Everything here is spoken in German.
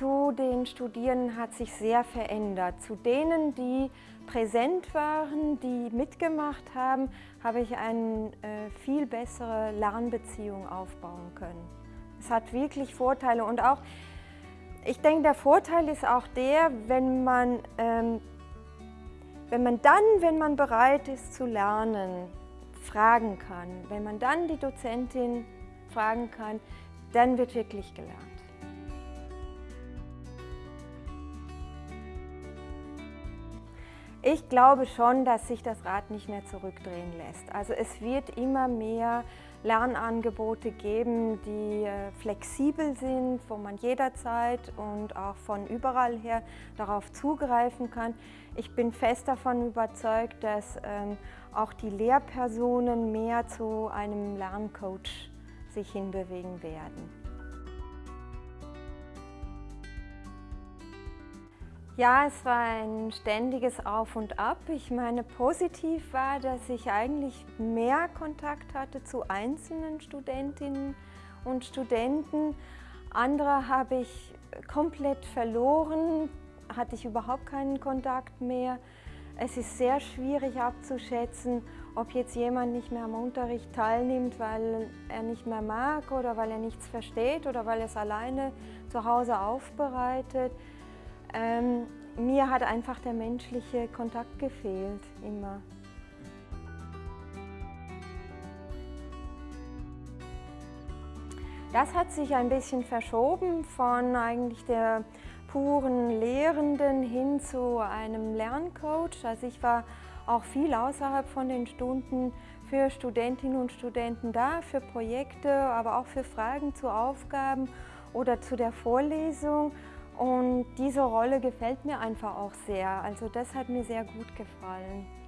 zu den Studierenden hat sich sehr verändert. Zu denen, die präsent waren, die mitgemacht haben, habe ich eine äh, viel bessere Lernbeziehung aufbauen können. Es hat wirklich Vorteile und auch, ich denke, der Vorteil ist auch der, wenn man, ähm, wenn man dann, wenn man bereit ist zu lernen, fragen kann, wenn man dann die Dozentin fragen kann, dann wird wirklich gelernt. Ich glaube schon, dass sich das Rad nicht mehr zurückdrehen lässt. Also es wird immer mehr Lernangebote geben, die äh, flexibel sind, wo man jederzeit und auch von überall her darauf zugreifen kann. Ich bin fest davon überzeugt, dass ähm, auch die Lehrpersonen mehr zu einem Lerncoach sich hinbewegen werden. Ja, es war ein ständiges Auf und Ab. Ich meine, positiv war, dass ich eigentlich mehr Kontakt hatte zu einzelnen Studentinnen und Studenten. Andere habe ich komplett verloren, hatte ich überhaupt keinen Kontakt mehr. Es ist sehr schwierig abzuschätzen, ob jetzt jemand nicht mehr am Unterricht teilnimmt, weil er nicht mehr mag oder weil er nichts versteht oder weil er es alleine zu Hause aufbereitet. Ähm, mir hat einfach der menschliche Kontakt gefehlt, immer. Das hat sich ein bisschen verschoben von eigentlich der puren Lehrenden hin zu einem Lerncoach. Also ich war auch viel außerhalb von den Stunden für Studentinnen und Studenten da, für Projekte, aber auch für Fragen zu Aufgaben oder zu der Vorlesung. Und diese Rolle gefällt mir einfach auch sehr. Also das hat mir sehr gut gefallen.